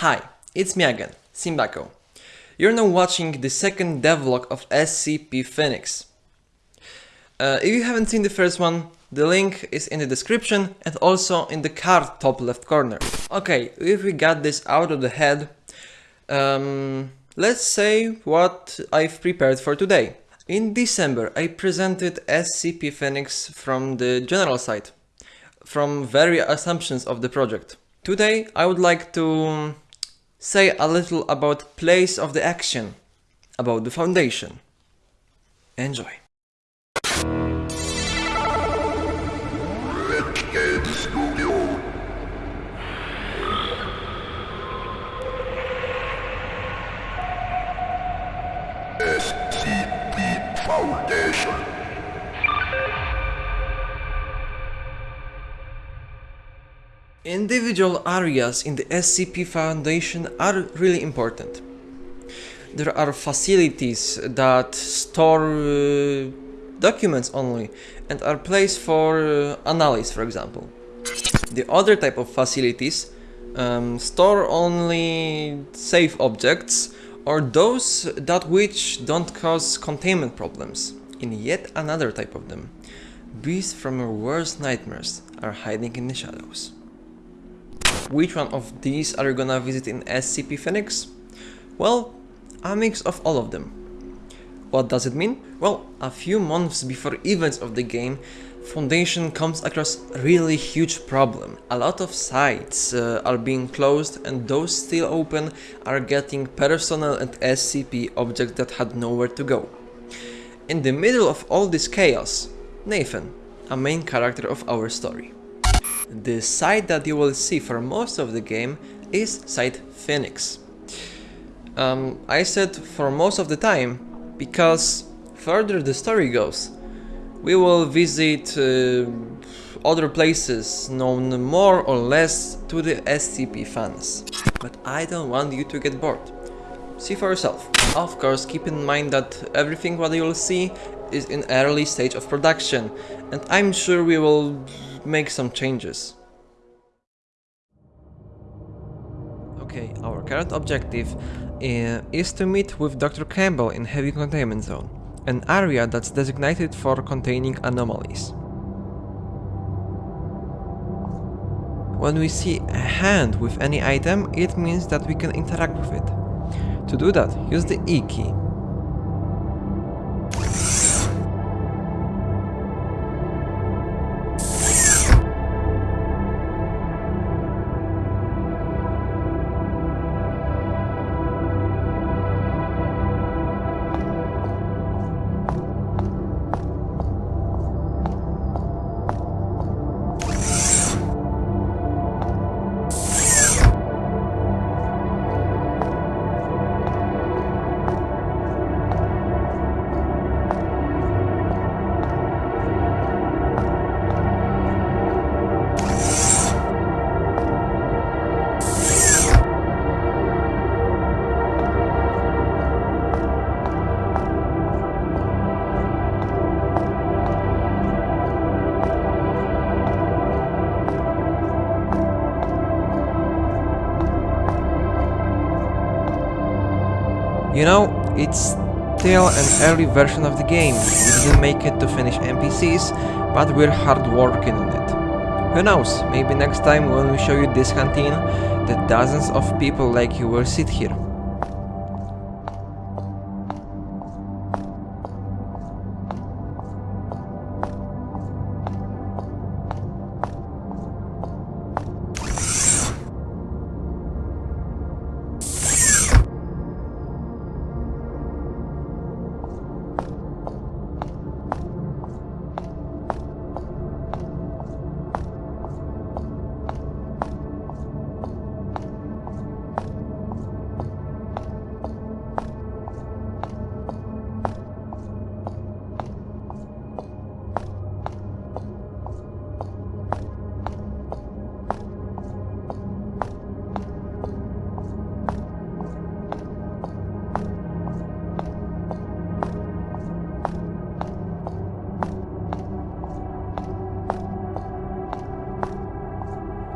Hi, it's me again, Simbako. You're now watching the second devlog of SCP Phoenix. Uh, if you haven't seen the first one, the link is in the description and also in the card top left corner. Okay, if we got this out of the head, um, let's say what I've prepared for today. In December I presented SCP Phoenix from the general side, from various assumptions of the project. Today I would like to say a little about place of the action, about the foundation. Enjoy. Individual areas in the SCP Foundation are really important. There are facilities that store uh, documents only and are placed for uh, analysis, for example. The other type of facilities um, store only safe objects or those that which don't cause containment problems. In yet another type of them, beasts from your worst nightmares are hiding in the shadows. Which one of these are you gonna visit in SCP Phoenix? Well, a mix of all of them. What does it mean? Well, a few months before events of the game, Foundation comes across really huge problem. A lot of sites uh, are being closed and those still open are getting personnel and SCP objects that had nowhere to go. In the middle of all this chaos, Nathan, a main character of our story. The site that you will see for most of the game is site Phoenix. Um, I said for most of the time because further the story goes, we will visit uh, other places known more or less to the SCP fans. But I don't want you to get bored. See for yourself. Of course, keep in mind that everything what you'll see is in early stage of production and I'm sure we will make some changes. Okay, our current objective uh, is to meet with Dr. Campbell in Heavy Containment Zone, an area that's designated for containing anomalies. When we see a hand with any item, it means that we can interact with it. To do that, use the E key. You know, it's still an early version of the game. We didn't make it to finish NPCs, but we're hard working on it. Who knows, maybe next time when we show you this canteen, the dozens of people like you will sit here.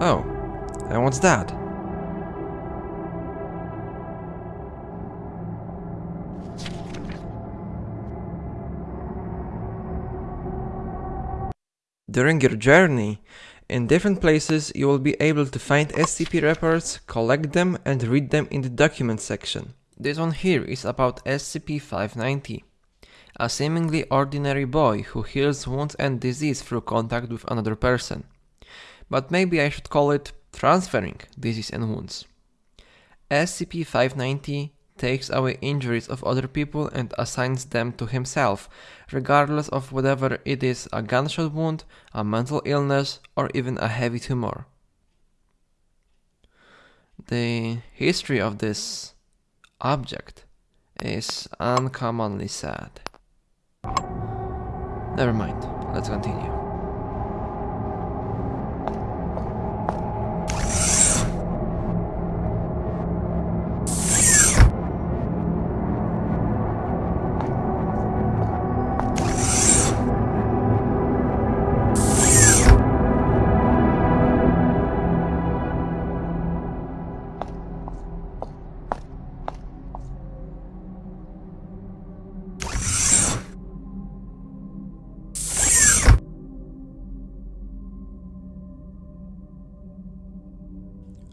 Oh, and what's that? During your journey, in different places you will be able to find SCP reports, collect them and read them in the document section. This one here is about SCP-590. A seemingly ordinary boy who heals wounds and disease through contact with another person. But maybe I should call it transferring disease and wounds. SCP-590 takes away injuries of other people and assigns them to himself, regardless of whether it is a gunshot wound, a mental illness, or even a heavy tumor. The history of this object is uncommonly sad. Never mind, let's continue.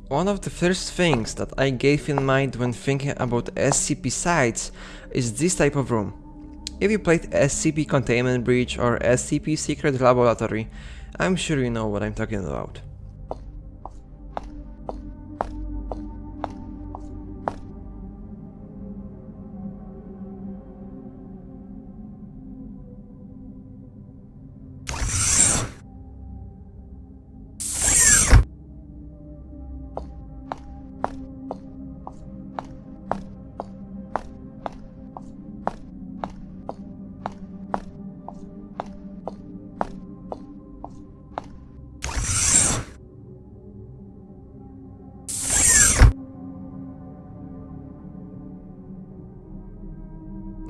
One of the first things that I gave in mind when thinking about SCP sites is this type of room. If you played SCP Containment Breach or SCP Secret Laboratory, I'm sure you know what I'm talking about.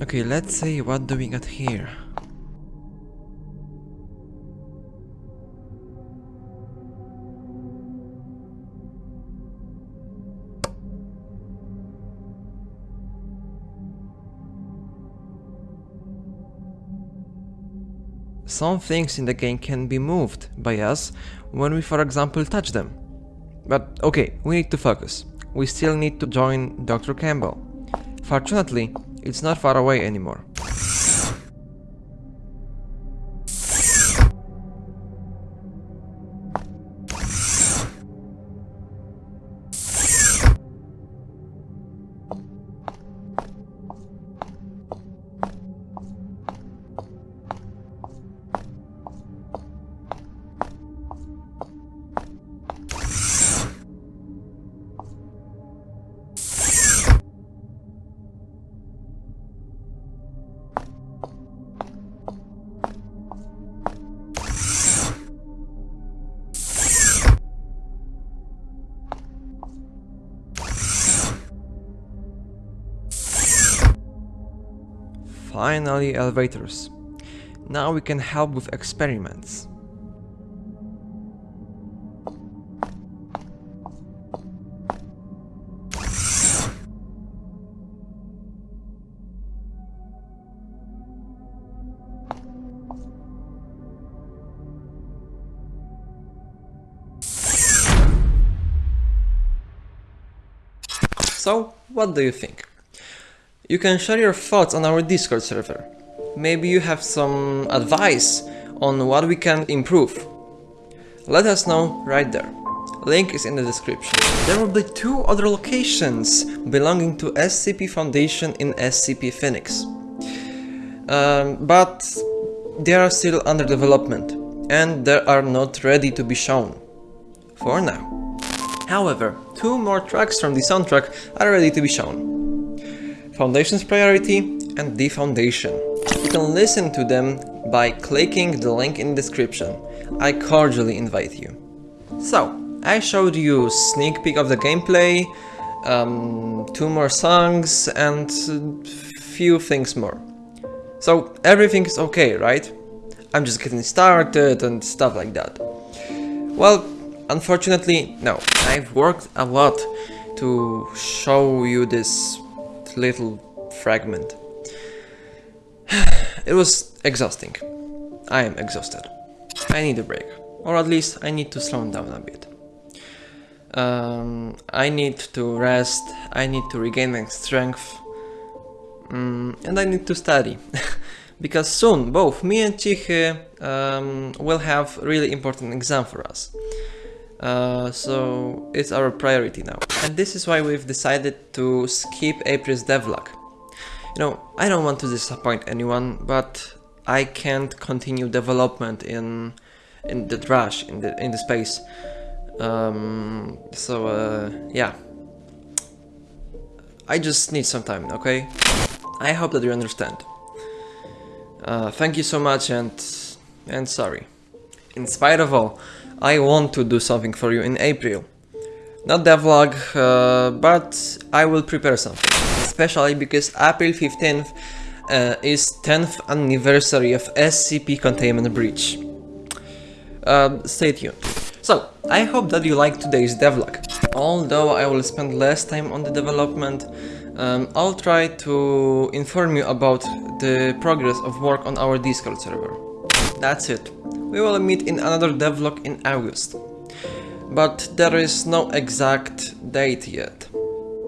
Okay, let's see what do we got here. Some things in the game can be moved by us when we for example touch them. But okay, we need to focus. We still need to join Dr. Campbell. Fortunately, it's not far away anymore. Finally elevators. Now we can help with experiments. So, what do you think? You can share your thoughts on our Discord server. Maybe you have some advice on what we can improve. Let us know right there. Link is in the description. There will be two other locations belonging to SCP Foundation in SCP Phoenix. Um, but they are still under development and they are not ready to be shown. For now. However, two more tracks from the soundtrack are ready to be shown. Foundation's Priority and The Foundation. You can listen to them by clicking the link in the description. I cordially invite you. So, I showed you sneak peek of the gameplay, um, two more songs and few things more. So everything is okay, right? I'm just getting started and stuff like that. Well, unfortunately, no. I've worked a lot to show you this little fragment. It was exhausting. I am exhausted. I need a break. Or at least I need to slow down a bit. Um, I need to rest, I need to regain my strength, mm, and I need to study. because soon both me and Cichy um, will have really important exam for us. Uh, so it's our priority now. And this is why we've decided to skip April's devlog. You know, I don't want to disappoint anyone, but I can't continue development in in the trash in the in the space. Um, so uh, yeah, I just need some time. Okay, I hope that you understand. Uh, thank you so much and and sorry. In spite of all, I want to do something for you in April. Not devlog, uh, but I will prepare something. Especially because April 15th uh, is 10th anniversary of SCP Containment Breach. Uh, stay tuned. So, I hope that you liked today's devlog. Although I will spend less time on the development, um, I'll try to inform you about the progress of work on our Discord server. That's it. We will meet in another devlog in August. But there is no exact date yet.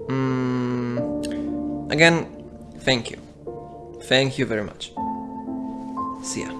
Mm, again, thank you. Thank you very much. See ya.